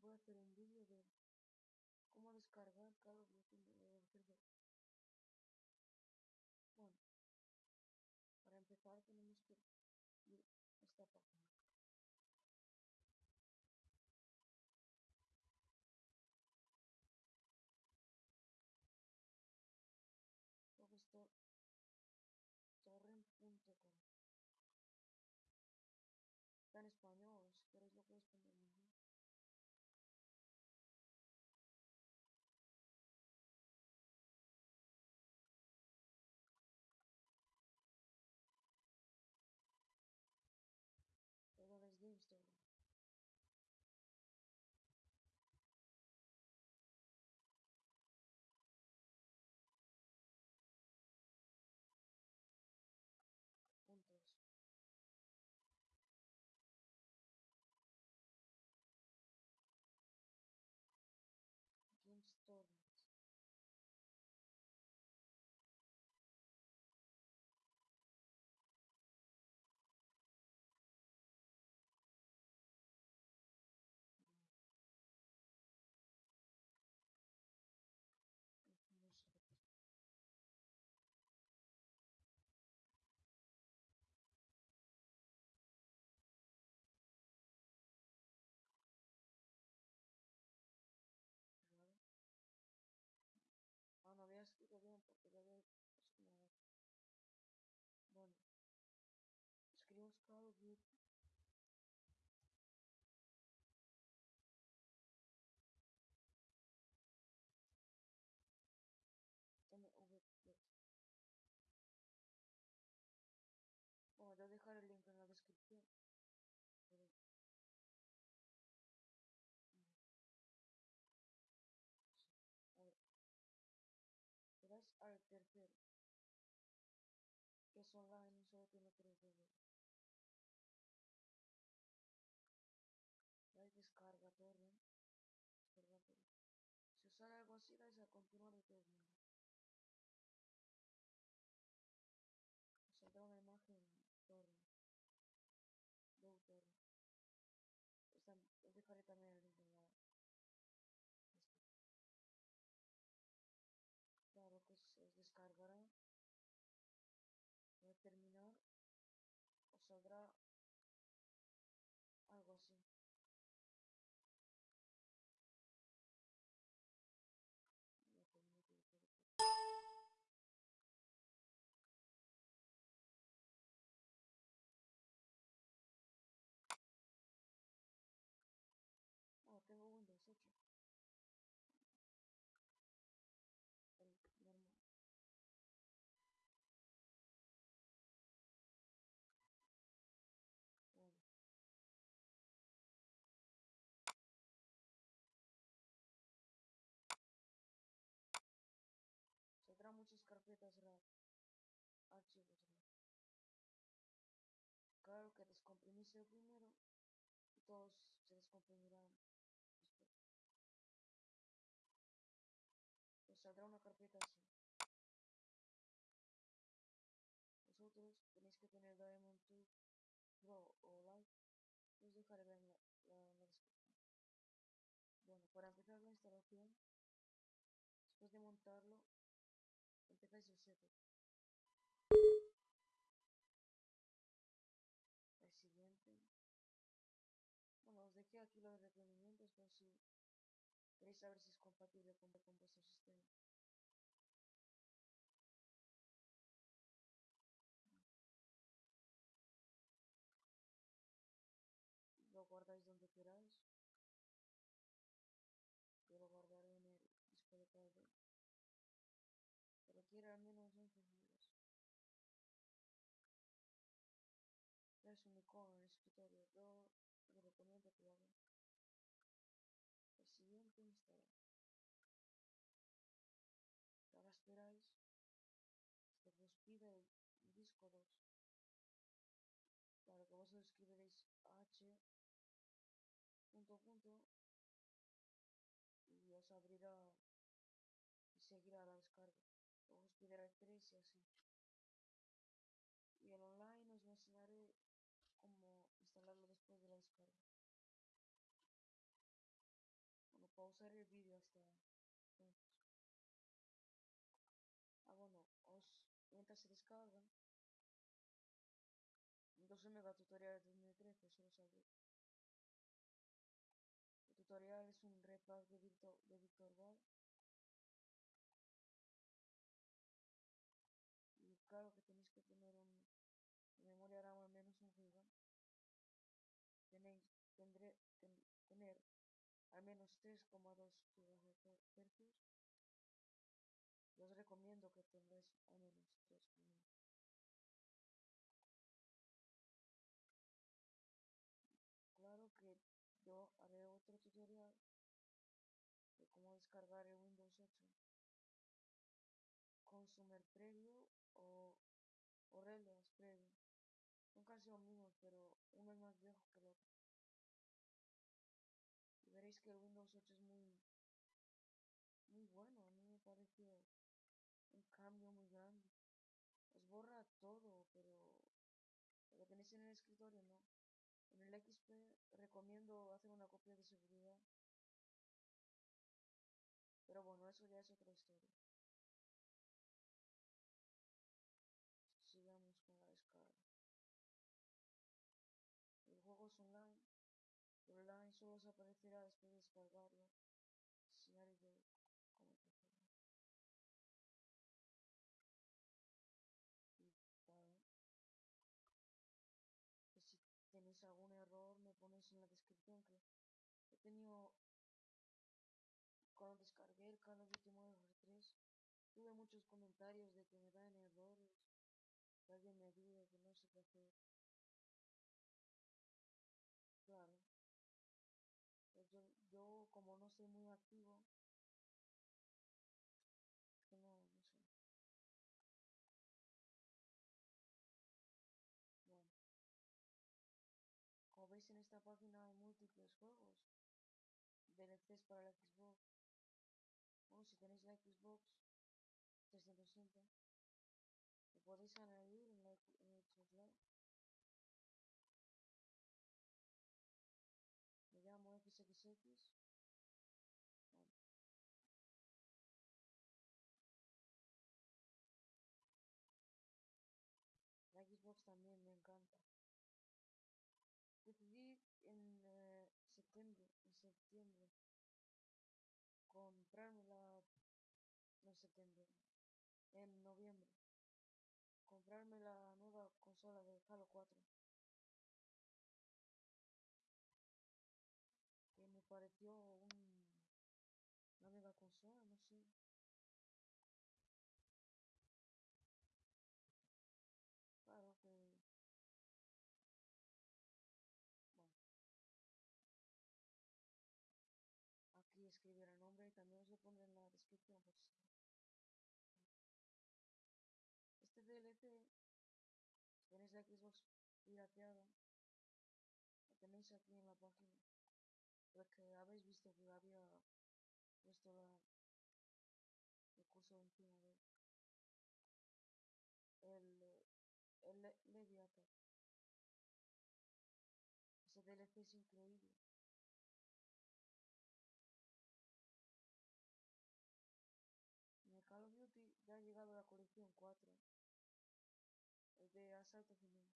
voy a hacer un vídeo de cómo descargar Duty Modern Warfare 2. Bueno, para empezar tenemos que ir a esta página. Torrent.com Está en español, si queréis lo podéis poner. Of os sale algo así, dais a continuar de todos carpetas RAR. Archivos RAR. Claro que descomprimís el primero todos se descomprimirán después. Os saldrá una carpeta así. Vosotros tenéis que tener Diamond 2 Pro o Lite. Os dejaré en la, la descripción. Bueno, para empezar la instalación, después de montarlo, setup. El siguiente. Bueno, os dejé aquí los requerimientos por si queréis saber si es compatible con, con vuestro sistema. Lo guardáis donde queráis. Yo lo guardaré en el disco de carga. Que requiere al menos 11 gigas. Es un icono en el escritorio. Yo os El siguiente instalar. Que ahora esperáis que os pida el disco 2. Claro que vosotros escribiréis h punto punto y os abrirá y seguirá la descarga. Luego os pedirá el 3 y así. Y el online os enseñaré cómo instalarlo después de la descarga. Pausar el vídeo hasta entonces. Ah, bueno, os, mientras se descarga, entonces mega tutorial de 2013, solo saber. El tutorial es un repack de Victor, de Victor Val. Y claro que tenéis que tener un memoria RAM al menos un giga. Tenéis, tendré, tener al menos 3,2 GHz. Yo os recomiendo que tengáis menos 3,2. Claro que yo haré otro tutorial de cómo descargar el Windows 8 Consumer Preview o, o Reliance Preview. Son casi mismos, pero uno es más viejo que el otro. El Windows 8 es muy, muy bueno. A mí me pareció un cambio muy grande. Os borra todo, pero lo tenéis en el escritorio no. En el XP recomiendo hacer una copia de seguridad. Pero bueno, eso ya es otra historia. Os aparecerá después de descargarlo. Scenario de cómo Y bueno. Que si tenéis algún error me ponéis en la descripción que he tenido cuando descargué el Call of Duty Modern Warfare 3 tuve muchos comentarios de que me dan errores que alguien me ayude que no sé qué hacer soy muy activo. Como veis en esta página hay múltiples juegos. DLCs para la Xbox. Bueno si tenéis la Xbox 360 lo podéis añadir en Live me llamo XXX bueno. la Xbox también me encanta decidí en eh, septiembre en septiembre comprármela no en noviembre comprarme la nueva consola de Halo 4 que me pareció un, una mega consola no sé. Claro que aquí escribiré el nombre y también os lo pondré en la descripción tenéis la Xbox pirateada lo tenéis aquí en la página porque habéis visto que había puesto la, el curso encima de el, el Le- Leviathan. Ese DLC es increíble. En el Call of Duty ya ha llegado la colección 4 el de asalto final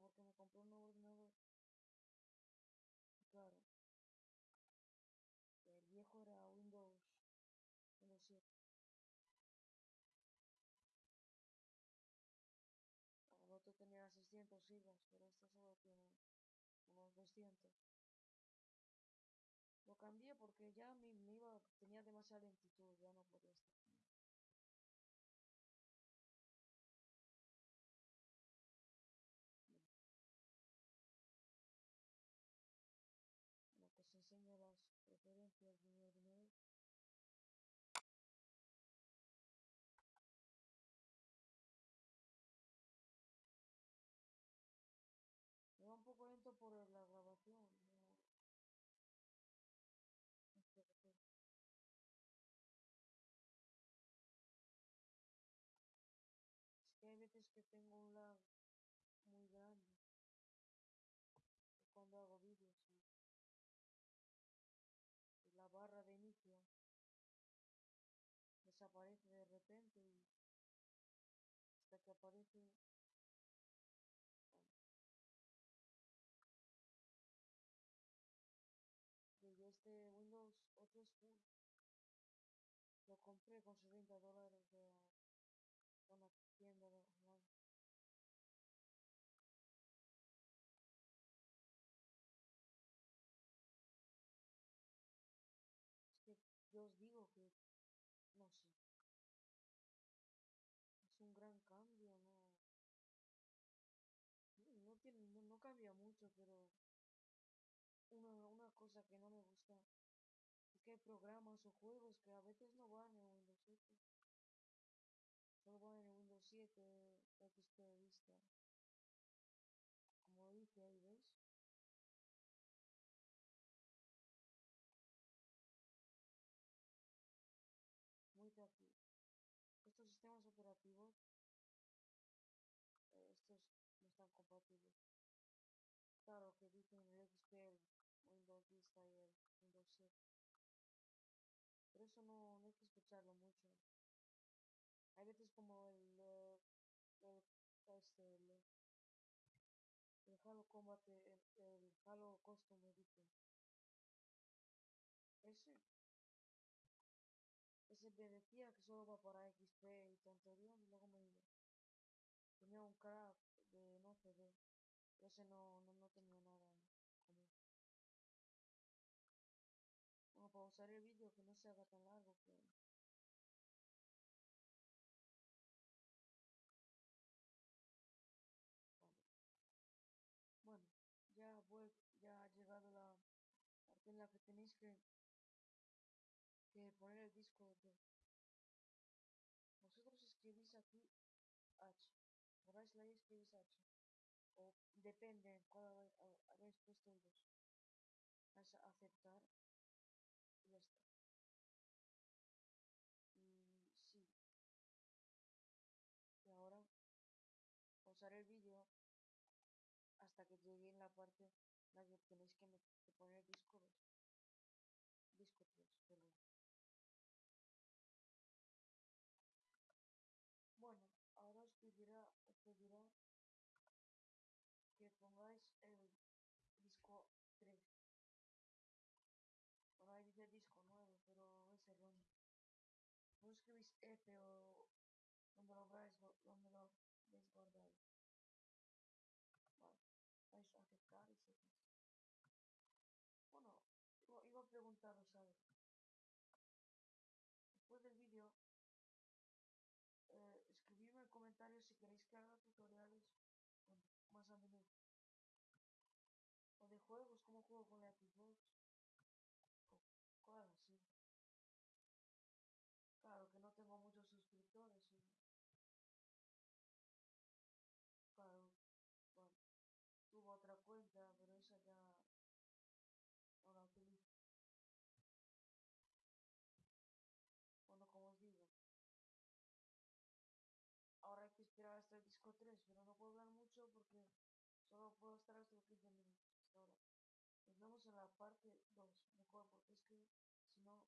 porque me compré un nuevo ordenador. Claro. El viejo era Windows Windows 7 el otro tenía 600 gigas pero este solo tiene unos 200 lo cambié porque que ya me, me iba, tenía demasiada lentitud, ya no podía estar. Un poco lento por la grabación. Es que hay veces que tengo un lag muy grande cuando hago vídeos y, y la barra de inicio desaparece de repente hasta que aparece yo este Windows 8 es full. Lo compré con 60 dólares cambia mucho pero una, una cosa que no me gusta es que hay programas o juegos que a veces no van en Windows 8 solo van en Windows 7 XP Vista. Como dice ahí ves muy aquí estos sistemas operativos eh, estos no están compatibles claro que el Windows Vista y el Windows 7 pero eso no, no hay que escucharlo mucho. Hay veces como el, eh, el, este, el, el Halo Combat el, el Halo Custom Edition. Ese ese me decía que solo va para XP y tonterías y luego me tenía un crack de no CD ese no, no, no tenía nada bueno para usar el vídeo que no se haga tan largo bueno ya vuel ya ha llegado la parte en la que tenéis que poner el disco de vosotros escribís aquí H. Borráis la y escribís H. O depende cuál habéis puesto el 2 vais a aceptar y sí. Y ahora pausar el vídeo hasta que llegue en la parte en la que tenéis que, que poner el disco 2 disco 3 perdón bueno ahora os pedirá os pedirá que pongáis el disco 3 bueno ahí dice disco 9 pero es erróneo escribís F. o donde lo veis donde lo veis guardado vale vais a aceptar y seguís. Bueno iba a preguntaros algo. Después del vídeo eh, escribidme en comentarios si queréis que haga tutoriales bueno, más a menudo. O de juegos como juego con la Xbox esperar hasta el disco 3 pero no puedo hablar mucho porque solo puedo estar hasta los 15 minutos. Ahora nos vemos en la parte 2 mejor porque es que si no